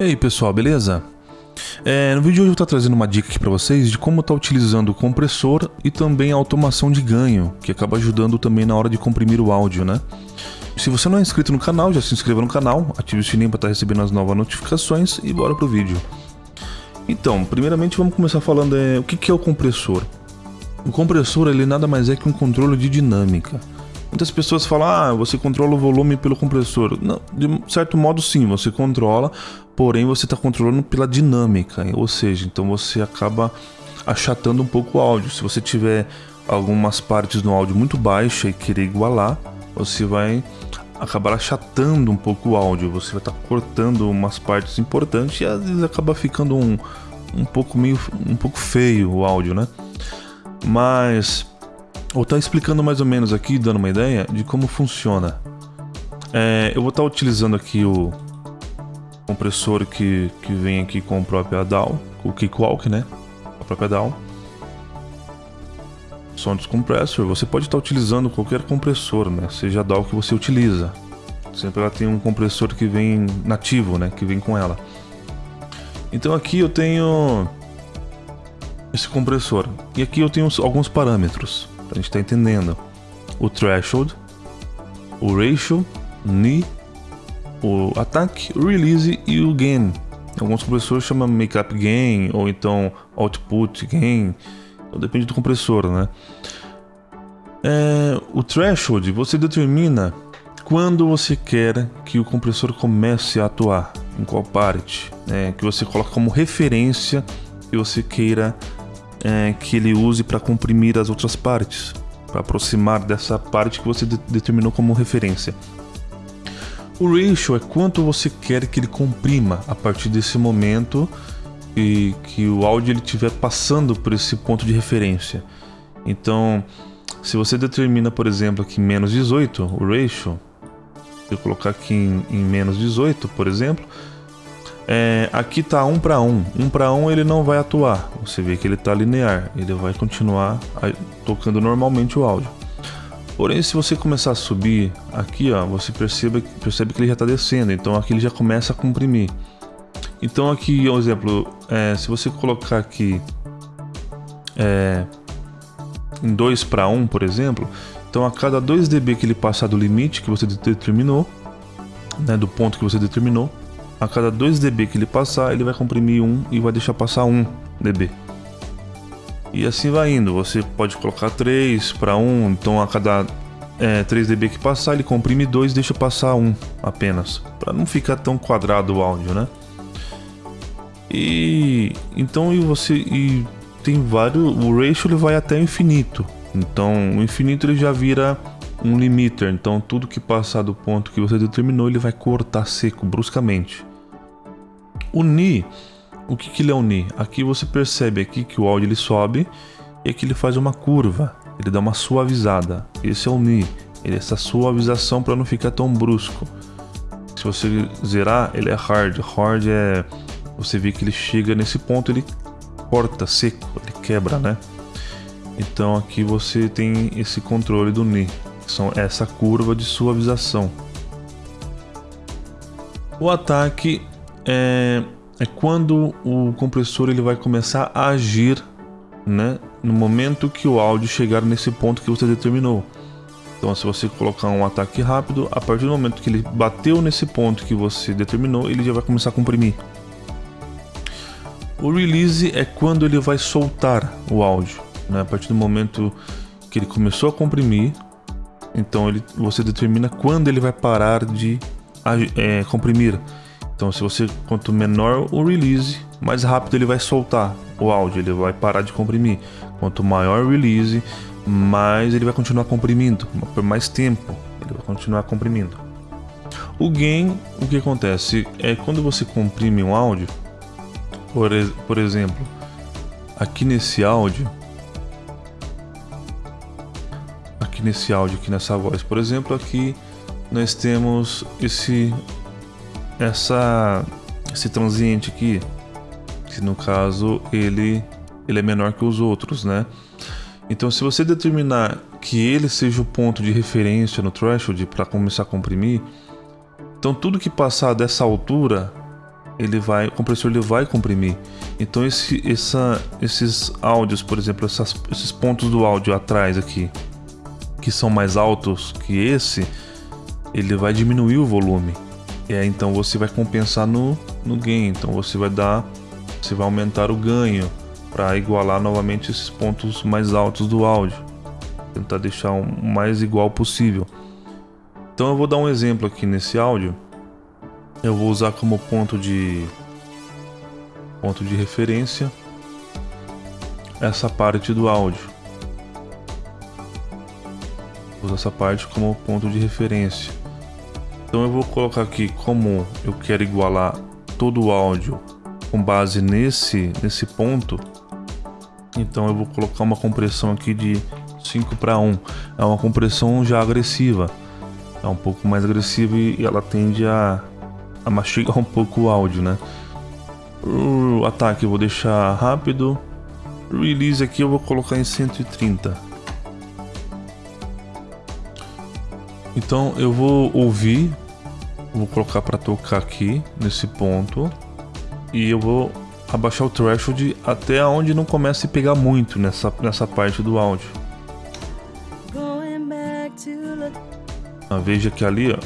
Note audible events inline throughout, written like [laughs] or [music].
E aí pessoal, beleza? É, no vídeo de hoje eu vou trazendo uma dica aqui para vocês de como estar tá utilizando o compressor e também a automação de ganho, que acaba ajudando também na hora de comprimir o áudio, né? Se você não é inscrito no canal, já se inscreva no canal, ative o sininho para estar tá recebendo as novas notificações e bora pro vídeo. Então, primeiramente vamos começar falando é, o que, que é o compressor. O compressor ele nada mais é que um controle de dinâmica. Muitas pessoas falam, ah, você controla o volume pelo compressor. Não, de certo modo sim, você controla, porém você está controlando pela dinâmica, ou seja, então você acaba achatando um pouco o áudio. Se você tiver algumas partes no áudio muito baixa e querer igualar, você vai acabar achatando um pouco o áudio, você vai estar tá cortando umas partes importantes e às vezes acaba ficando um, um pouco meio um pouco feio o áudio, né? Mas vou estar tá explicando mais ou menos aqui, dando uma ideia de como funciona. É, eu vou estar tá utilizando aqui o compressor que, que vem aqui com o próprio DAW, o Kickwalk, né? A própria DAW. Sound Compressor, você pode estar utilizando qualquer compressor, né? Seja a DAW que você utiliza. Sempre ela tem um compressor que vem nativo, né? Que vem com ela. Então aqui eu tenho esse compressor. E aqui eu tenho alguns parâmetros a gente estar tá entendendo. O threshold, o ratio, ni, o attack, o release e o gain. Alguns compressores chamam makeup gain ou então output gain. Então depende do compressor, né? É, o threshold você determina quando você quer que o compressor comece a atuar, em qual parte, né? que você coloca como referência que você queira é, que ele use para comprimir as outras partes, para aproximar dessa parte que você de determinou como referência. O ratio é quanto você quer que ele comprima a partir desse momento e que o áudio ele estiver passando por esse ponto de referência. Então, se você determina, por exemplo, aqui menos 18, o ratio, eu colocar aqui em, em menos 18, por exemplo, é, aqui tá 1 para 1. 1 para 1 ele não vai atuar. Você vê que ele está linear. Ele vai continuar tocando normalmente o áudio. Porém, se você começar a subir aqui, ó, você percebe, percebe que ele já está descendo. Então aqui ele já começa a comprimir. Então aqui, um exemplo, é, se você colocar aqui é, em 2 para 1, por exemplo, então a cada 2 dB que ele passar do limite que você determinou, né, do ponto que você determinou, a cada 2 dB que ele passar, ele vai comprimir 1 e vai deixar passar 1 dB. E assim vai indo, você pode colocar 3 para 1, então a cada é, 3 dB que passar, ele comprime 2 e deixa passar 1 apenas, para não ficar tão quadrado o áudio, né? E então e você e tem vários, o ratio ele vai até infinito. Então, o infinito ele já vira um limiter, então tudo que passar do ponto que você determinou, ele vai cortar seco bruscamente. O Ni, o que, que ele é o Ni? Aqui você percebe aqui que o áudio ele sobe e aqui ele faz uma curva, ele dá uma suavizada. Esse é o Ni, ele é essa suavização para não ficar tão brusco. Se você zerar, ele é hard. Hard é você vê que ele chega nesse ponto, ele corta seco, ele quebra, né? Então aqui você tem esse controle do Ni, que são essa curva de suavização. O ataque é, é quando o compressor ele vai começar a agir né, no momento que o áudio chegar nesse ponto que você determinou. Então, se você colocar um ataque rápido, a partir do momento que ele bateu nesse ponto que você determinou, ele já vai começar a comprimir. O release é quando ele vai soltar o áudio. Né? A partir do momento que ele começou a comprimir, então ele, você determina quando ele vai parar de é, comprimir. Então, se você quanto menor o release, mais rápido ele vai soltar o áudio, ele vai parar de comprimir. Quanto maior o release, mais ele vai continuar comprimindo por mais tempo. Ele vai continuar comprimindo. O gain, o que acontece é quando você comprime um áudio, por, por exemplo, aqui nesse áudio, aqui nesse áudio, aqui nessa voz, por exemplo, aqui nós temos esse essa esse transiente aqui, que no caso ele ele é menor que os outros, né? Então, se você determinar que ele seja o ponto de referência no threshold para começar a comprimir, então tudo que passar dessa altura ele vai, o compressor ele vai comprimir. Então esse, essa, esses áudios, por exemplo, essas, esses pontos do áudio atrás aqui, que são mais altos que esse, ele vai diminuir o volume. É, então você vai compensar no, no gain. Então você vai dar, você vai aumentar o ganho para igualar novamente esses pontos mais altos do áudio. Tentar deixar o mais igual possível. Então eu vou dar um exemplo aqui nesse áudio. Eu vou usar como ponto de ponto de referência essa parte do áudio. Usar essa parte como ponto de referência. Então eu vou colocar aqui como eu quero igualar todo o áudio com base nesse nesse ponto. Então eu vou colocar uma compressão aqui de 5 para 1. É uma compressão já agressiva. É um pouco mais agressiva e ela tende a a [laughs] mastigar um pouco o áudio, né? O ataque eu vou deixar rápido. O release aqui eu vou colocar em 130. Então eu vou ouvir, vou colocar para tocar aqui nesse ponto e eu vou abaixar o threshold até onde não comece a pegar muito nessa, nessa parte do áudio. Ah, veja que ali, ó,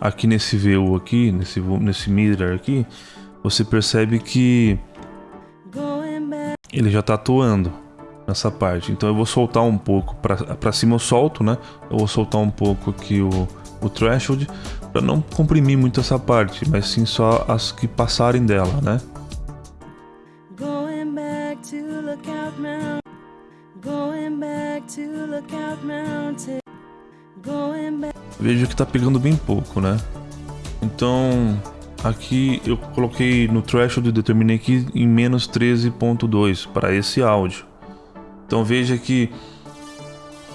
aqui nesse VU aqui, nesse, nesse mirror aqui, você percebe que ele já está atuando nessa parte. Então eu vou soltar um pouco para cima eu solto, né? Eu vou soltar um pouco aqui o, o threshold para não comprimir muito essa parte, mas sim só as que passarem dela, né? Vejo que tá pegando bem pouco, né? Então, aqui eu coloquei no threshold e determinei aqui em menos 13.2 para esse áudio. Então veja que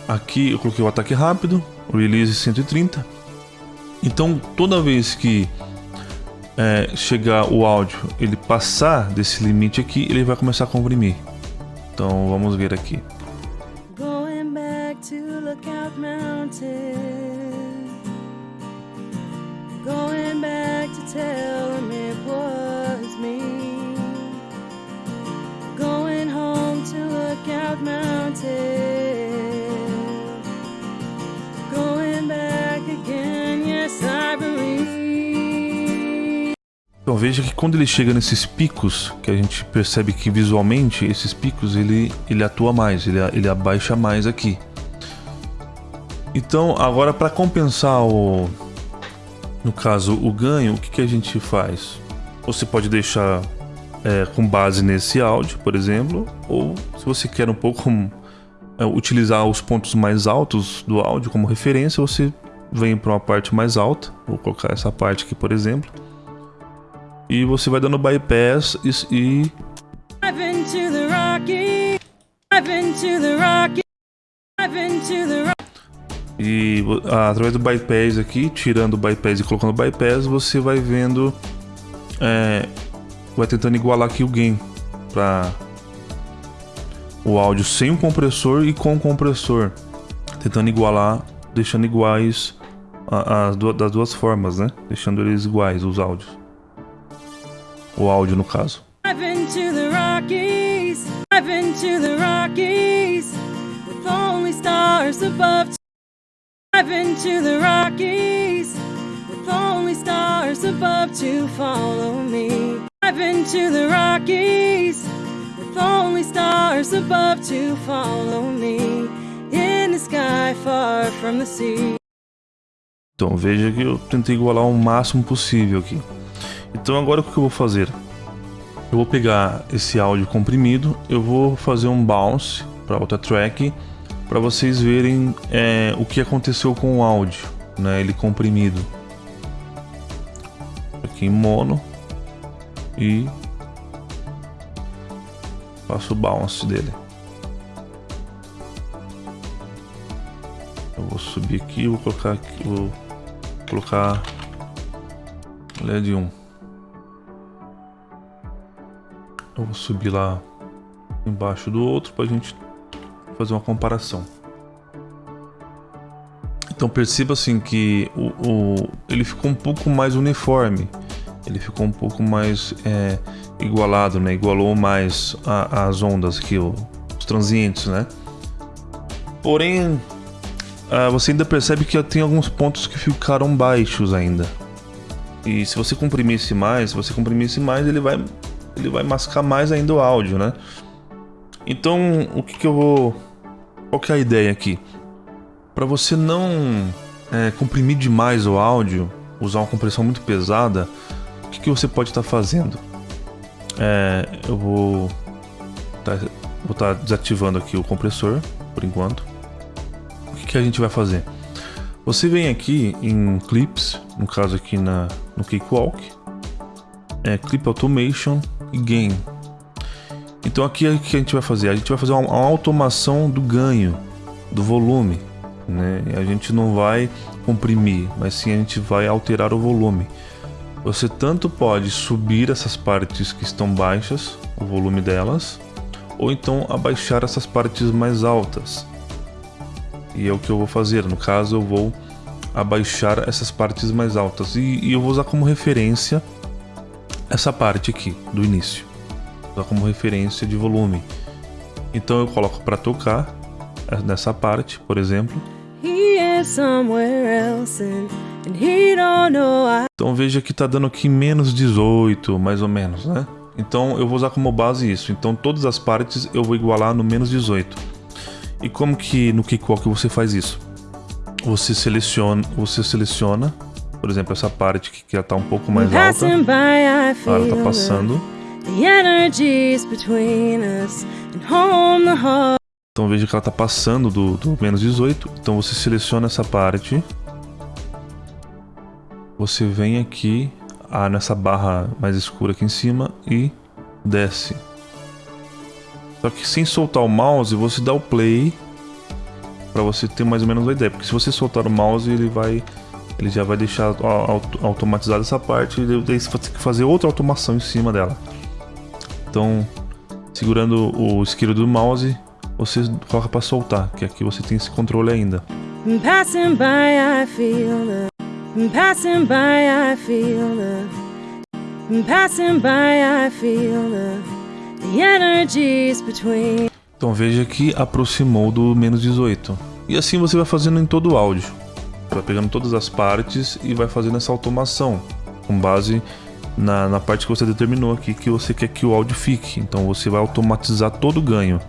aqui eu coloquei o ataque rápido, o release 130. Então toda vez que é, chegar o áudio, ele passar desse limite aqui, ele vai começar a comprimir. Então vamos ver aqui. Going back to tell it was me. Lookout Mountain. Going back again, yes I believe. Então veja que quando ele chega nesses picos, que a gente percebe que visualmente esses picos ele, ele atua mais, ele, ele abaixa mais aqui. Então, agora para compensar o, no caso o ganho, o que, que a gente faz? Você pode deixar é, com base nesse áudio, por exemplo, ou se você quer um pouco [laughs] é, utilizar os pontos mais altos do áudio como referência, você vem para uma parte mais alta. Vou colocar essa parte aqui, por exemplo, e você vai dando bypass e, e... Através do bypass aqui, tirando o bypass e colocando o bypass, você vai vendo, é, vai tentando igualar aqui o gain para o áudio sem o compressor e com o compressor, tentando igualar, deixando iguais as das duas formas, né? Deixando eles iguais os áudios, o áudio no caso. I've to the Rockies with only stars above to follow me. In the sky far from the sea. Então veja que eu tentei igualar o máximo possível aqui. Então agora o que eu vou fazer? Eu vou pegar esse áudio comprimido, eu vou fazer um bounce para outra track para vocês verem é, o que aconteceu com o áudio, né? Ele comprimido. Aqui em mono e faço o bounce dele. Eu vou subir aqui, vou colocar aqui, vou colocar LED 1. Eu vou subir lá embaixo do outro para a gente fazer uma comparação. Então perceba assim que o, o, ele ficou um pouco mais uniforme. Ele ficou um pouco mais é, igualado, né? Igualou mais a, as ondas aqui, os transientes, né? Porém, uh, você ainda percebe que tem alguns pontos que ficaram baixos ainda. E se você comprimisse mais, se você comprimisse mais, ele vai, ele vai mascar mais ainda o áudio, né? Então, o que, que eu vou... Qual que é a ideia aqui? Para você não é, comprimir demais o áudio, usar uma compressão muito pesada, que, que você pode estar tá fazendo? É, eu vou tá, vou estar tá desativando aqui o compressor por enquanto. O que, que a gente vai fazer? Você vem aqui em Clips, no caso aqui na, no Cakewalk, é Clip Automation e Gain. Então aqui o que a gente vai fazer? A gente vai fazer uma, uma automação do ganho, do volume. Né? A gente não vai comprimir, mas sim a gente vai alterar o volume. Você tanto pode subir essas partes que estão baixas, o volume delas, ou então abaixar essas partes mais altas. E é o que eu vou fazer, no caso eu vou abaixar essas partes mais altas. E, e eu vou usar como referência essa parte aqui, do início. Vou usar como referência de volume. Então eu coloco para tocar eh, nessa parte, por exemplo. Então veja que está dando aqui menos 18, mais ou menos, né? Então eu vou usar como base isso. Então todas as partes eu vou igualar no menos 18. E como que no Cakewalk você faz isso? Você seleciona, você seleciona, por exemplo, essa parte que já está um pouco mais alta. ela está passando. Então veja que ela está passando do, do menos 18. Então você seleciona essa parte. Você vem aqui ah, nessa barra mais escura aqui em cima e desce. Só que sem soltar o mouse, você dá o play para você ter mais ou menos uma ideia. Porque se você soltar o mouse, ele vai ele já vai deixar automatizada essa parte e daí você vai ter que fazer outra automação em cima dela. Então, segurando o esquerdo do mouse, você coloca para soltar, que aqui você tem esse controle ainda. Passing by, I feel the... Passing by, I feel the... The... Energies between... Então veja que aproximou do menos 18. E assim você vai fazendo em todo o áudio. Vai pegando todas as partes e vai fazendo essa automação. Com base na, na parte que você determinou aqui que você quer que o áudio fique. Então você vai automatizar todo o ganho.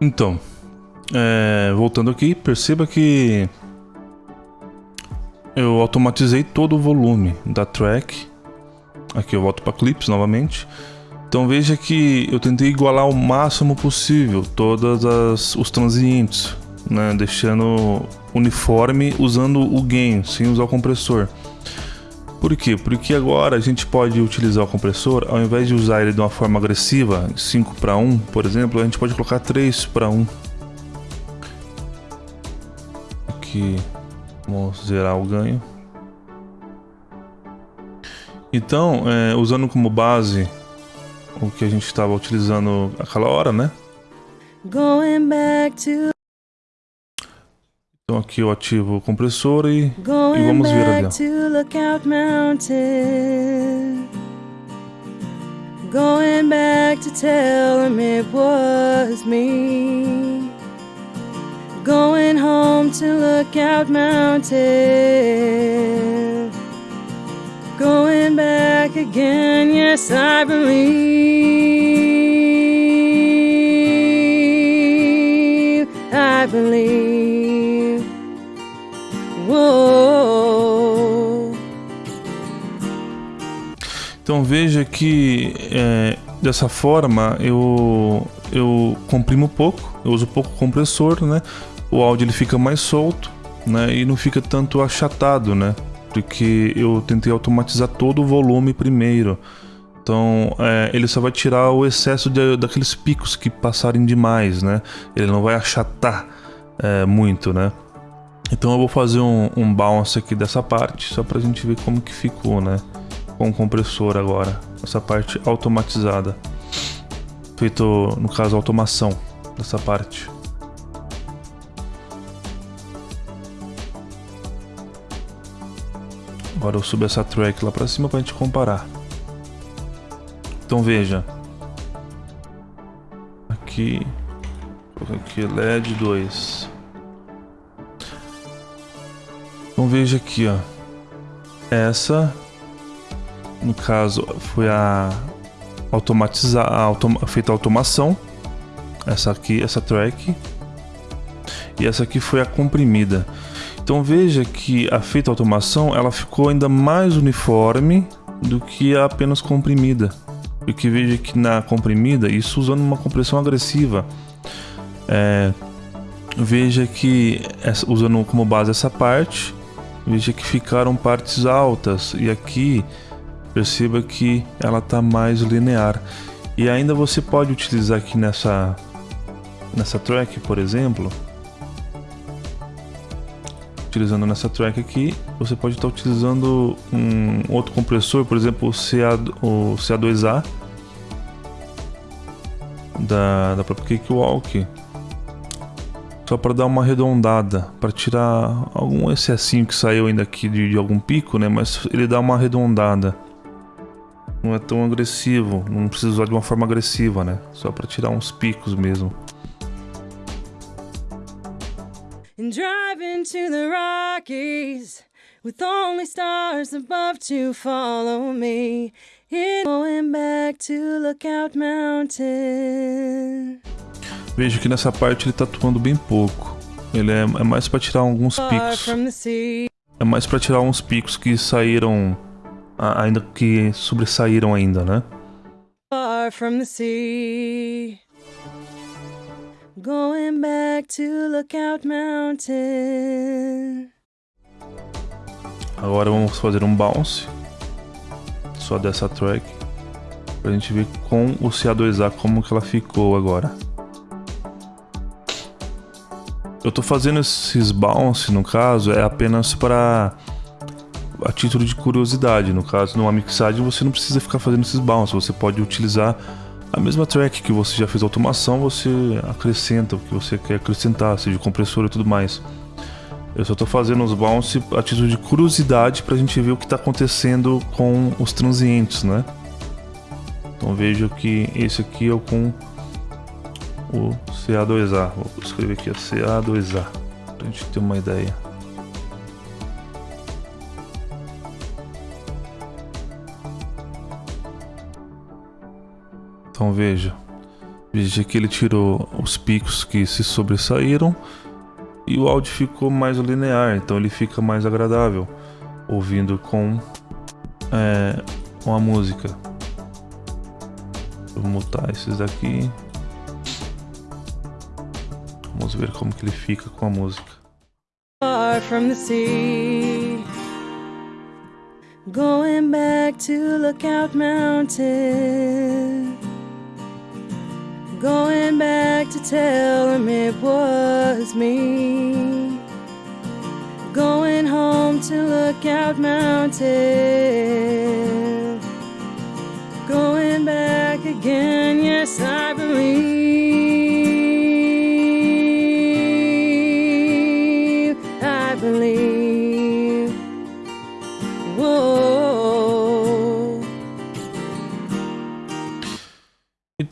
Então, é, voltando aqui, perceba que eu automatizei todo o volume da track. Aqui eu volto para clips novamente. Então veja que eu tentei igualar o máximo possível todos os transientes, né, deixando uniforme usando o gain, sem usar o compressor. Por quê? Porque agora a gente pode utilizar o compressor, ao invés de usar ele de uma forma agressiva, 5 para 1, por exemplo, a gente pode colocar 3 para 1. Aqui, vamos zerar o ganho. Então, é, usando como base o que a gente estava utilizando aquela hora, né? Going back to então aqui eu ativo o compressor e, e vamos ver ali. Going back to tell him it was me. Going home to Lookout Mountain. Going back again, yes, I believe. I believe. Então veja que é, dessa forma eu, eu comprimo pouco, eu uso pouco compressor, né? O áudio ele fica mais solto, né? E não fica tanto achatado, né? Porque eu tentei automatizar todo o volume primeiro. Então é, ele só vai tirar o excesso de, daqueles picos que passarem demais, né? Ele não vai achatar é, muito, né? Então eu vou fazer um, um bounce aqui dessa parte, só pra gente ver como que ficou, né? Com o compressor agora, essa parte automatizada. Feito, no caso, automação dessa parte. Agora eu subo essa track lá pra cima pra gente comparar. Então veja. Aqui. Aqui LED 2. Então veja aqui, ó. Essa, no caso, foi a automatizar, a automa, feita automação. Essa aqui, essa track. E essa aqui foi a comprimida. Então veja que a feita automação, ela ficou ainda mais uniforme do que a apenas comprimida. Porque veja que na comprimida, isso usando uma compressão agressiva, é, veja que usando como base essa parte, veja que ficaram partes altas e aqui perceba que ela está mais linear. E ainda você pode utilizar aqui nessa nessa track, por exemplo, utilizando nessa track aqui, você pode estar tá utilizando um outro compressor, por exemplo, o, CA, o CA2A da, da própria Cakewalk só para dar uma arredondada, para tirar algum excessinho que saiu ainda aqui de, de, algum pico, né? Mas ele dá uma arredondada. Não é tão agressivo, não precisa usar de uma forma agressiva, né? Só para tirar uns picos mesmo. And driving to the Rockies with only stars above to follow me. going back to Lookout Mountain. Vejo que nessa parte ele tá atuando bem pouco. Ele é, é mais para tirar alguns picos. É mais para tirar uns picos que saíram ainda que sobressaíram ainda, né? Far from the sea. Going back to Lookout Mountain. Agora vamos fazer um bounce só dessa track pra gente ver com o CA2A como que ela ficou agora. Eu tô fazendo esses bounce, no caso, é apenas para a título de curiosidade. No caso, numa mixagem você não precisa ficar fazendo esses bounce, você pode utilizar a mesma track que você já fez automação, você acrescenta o que você quer acrescentar, seja compressor e tudo mais. Eu só tô fazendo os bounce a título de curiosidade pra gente ver o que tá acontecendo com os transientes, né? Então vejo que esse aqui é o com o CA2A. Vou escrever aqui a CA2A para a gente ter uma ideia. Então veja, Veja que ele tirou os picos que se sobressaíram e o áudio ficou mais linear, então ele fica mais agradável ouvindo com, é, com a música. Vou mutar esses daqui. Vamos ver como que ele fica com a música. Far from the sea Going back to Lookout Mountain Going back to tell him it was me. Going home to Lookout Mountain Going back again,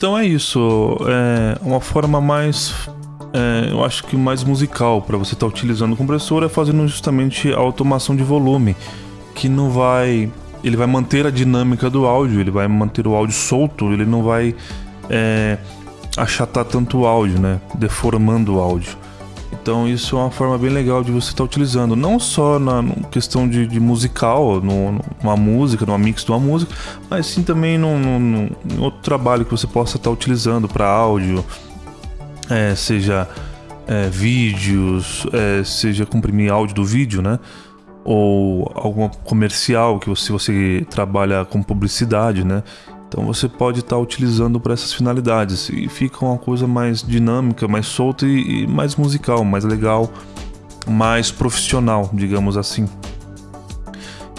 Então é isso, é uma forma mais é, eu acho que mais musical para você estar tá utilizando o compressor é fazendo justamente a automação de volume, que não vai, ele vai manter a dinâmica do áudio, ele vai manter o áudio solto, ele não vai é, achatar tanto o áudio, né, deformando o áudio. Então isso é uma forma bem legal de você estar tá utilizando, não só na questão de, de musical, no, numa música, numa mix de uma música, mas sim também num, num, num outro trabalho que você possa estar tá utilizando para áudio, é, seja é, vídeos, é, seja comprimir áudio do vídeo, né? Ou alguma comercial que você, você trabalha com publicidade, né? Então você pode estar tá utilizando para essas finalidades e fica uma coisa mais dinâmica, mais solta e, e mais musical, mais legal, mais profissional, digamos assim.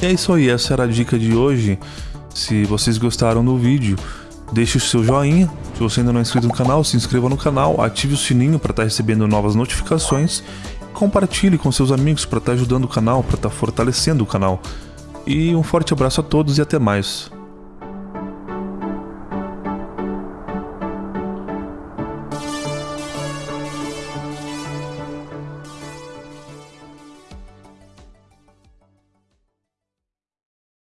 E é isso aí, essa era a dica de hoje. Se vocês gostaram do vídeo, deixe o seu joinha. Se você ainda não é inscrito no canal, se inscreva no canal, ative o sininho para estar tá recebendo novas notificações. Compartilhe com seus amigos para estar tá ajudando o canal, para estar tá fortalecendo o canal. E um forte abraço a todos e até mais.